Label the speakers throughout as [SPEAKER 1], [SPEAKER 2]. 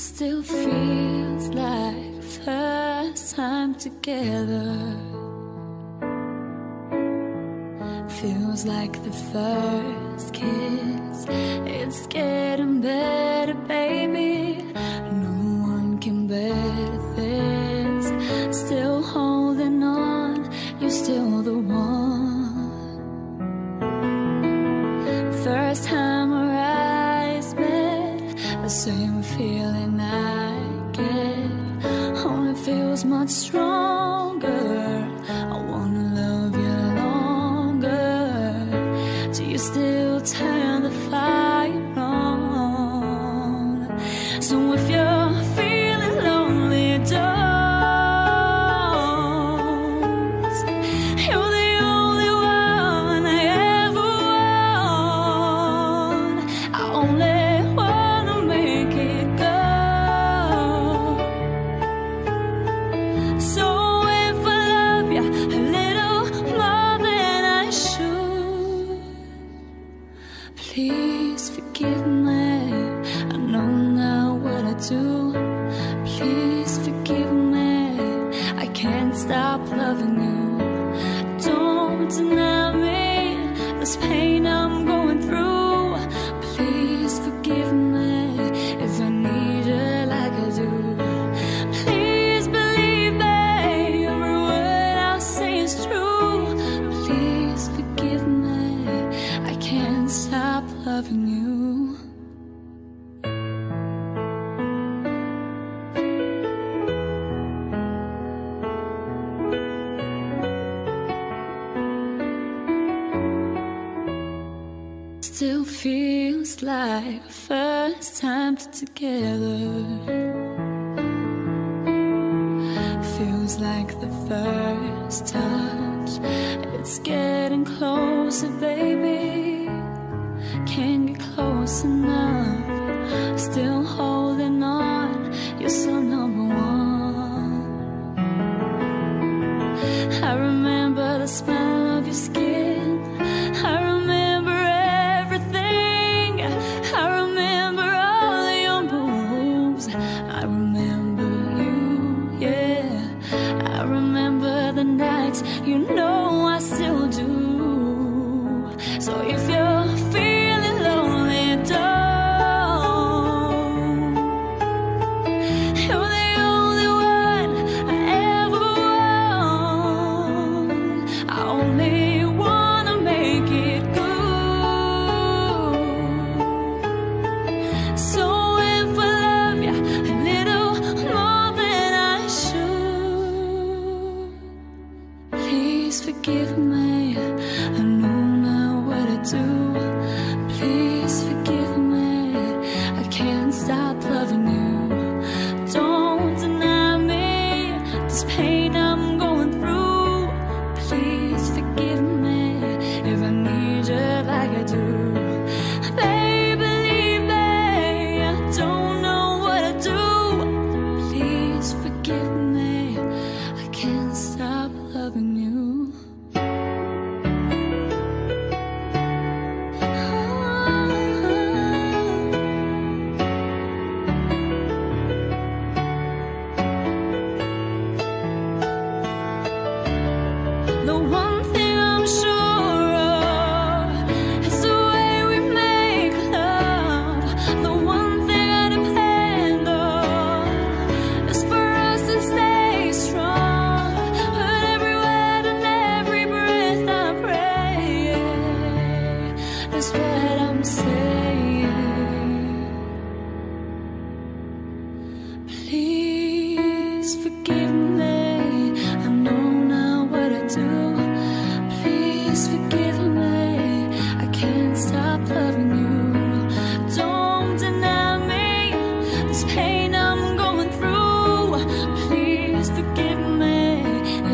[SPEAKER 1] Still feels like first time together. Feels like the first kiss. It's getting better, baby. No one can better this. Still holding on, you're still the one. First time same feeling I get. Only feels much stronger. I wanna love you longer. Do you still turn the fire on? So if you're feeling lonely, don't. You're the only one I ever want. I only stop loving you. Don't deny me this pain I'm going through. Please forgive me if I need you like I do. Please believe me, every word I say is true. Please forgive me, I can't stop loving you. Still feels like first time together. Feels like the first touch. It's getting closer, baby. Can't get close enough. Still holding on. You're so number one. I remember the smell of your skin.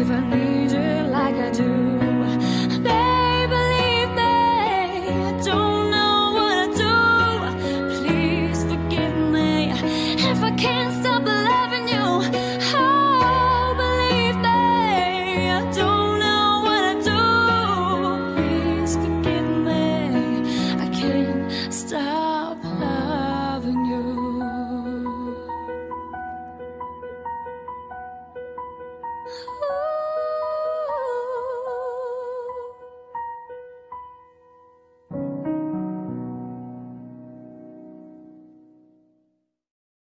[SPEAKER 1] If I need you like I do. Can't